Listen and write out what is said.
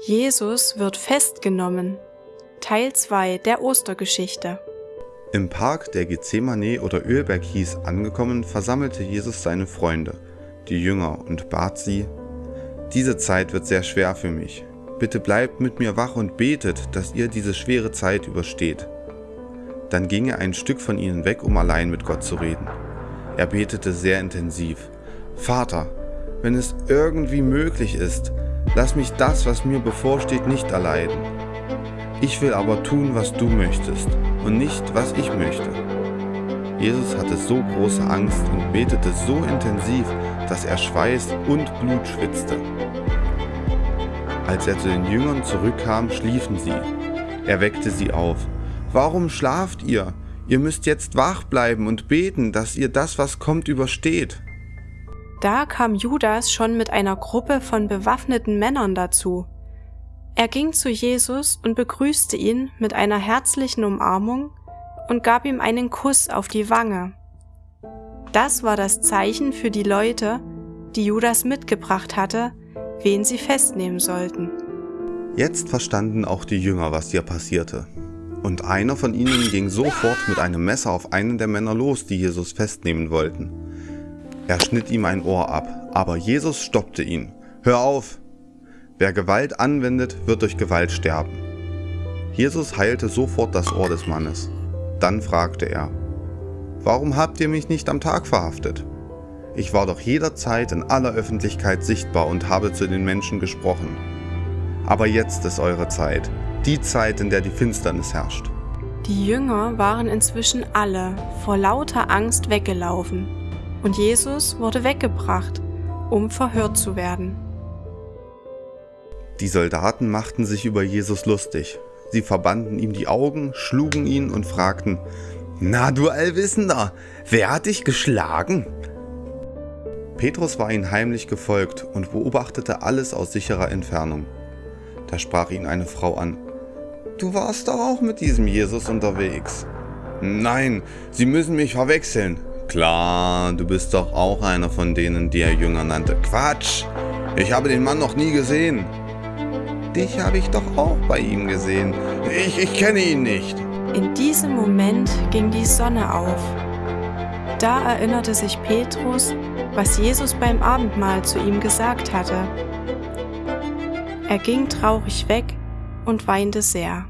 Jesus wird festgenommen. Teil 2 der Ostergeschichte. Im Park, der Gethsemane oder Ölberg hieß, angekommen, versammelte Jesus seine Freunde, die Jünger, und bat sie, Diese Zeit wird sehr schwer für mich. Bitte bleibt mit mir wach und betet, dass ihr diese schwere Zeit übersteht. Dann ging er ein Stück von ihnen weg, um allein mit Gott zu reden. Er betete sehr intensiv. Vater, wenn es irgendwie möglich ist, Lass mich das, was mir bevorsteht, nicht erleiden. Ich will aber tun, was du möchtest und nicht, was ich möchte. Jesus hatte so große Angst und betete so intensiv, dass er Schweiß und Blut schwitzte. Als er zu den Jüngern zurückkam, schliefen sie. Er weckte sie auf. Warum schlaft ihr? Ihr müsst jetzt wach bleiben und beten, dass ihr das, was kommt, übersteht. Da kam Judas schon mit einer Gruppe von bewaffneten Männern dazu. Er ging zu Jesus und begrüßte ihn mit einer herzlichen Umarmung und gab ihm einen Kuss auf die Wange. Das war das Zeichen für die Leute, die Judas mitgebracht hatte, wen sie festnehmen sollten. Jetzt verstanden auch die Jünger, was hier passierte. Und einer von ihnen ging sofort mit einem Messer auf einen der Männer los, die Jesus festnehmen wollten. Er schnitt ihm ein Ohr ab, aber Jesus stoppte ihn. Hör auf! Wer Gewalt anwendet, wird durch Gewalt sterben. Jesus heilte sofort das Ohr des Mannes. Dann fragte er, Warum habt ihr mich nicht am Tag verhaftet? Ich war doch jederzeit in aller Öffentlichkeit sichtbar und habe zu den Menschen gesprochen. Aber jetzt ist eure Zeit, die Zeit, in der die Finsternis herrscht. Die Jünger waren inzwischen alle vor lauter Angst weggelaufen und Jesus wurde weggebracht, um verhört zu werden. Die Soldaten machten sich über Jesus lustig. Sie verbanden ihm die Augen, schlugen ihn und fragten, Na du Allwissender, wer hat dich geschlagen? Petrus war ihnen heimlich gefolgt und beobachtete alles aus sicherer Entfernung. Da sprach ihn eine Frau an, Du warst doch auch mit diesem Jesus unterwegs. Nein, Sie müssen mich verwechseln, Klar, du bist doch auch einer von denen, die er Jünger nannte. Quatsch! Ich habe den Mann noch nie gesehen. Dich habe ich doch auch bei ihm gesehen. Ich, ich kenne ihn nicht. In diesem Moment ging die Sonne auf. Da erinnerte sich Petrus, was Jesus beim Abendmahl zu ihm gesagt hatte. Er ging traurig weg und weinte sehr.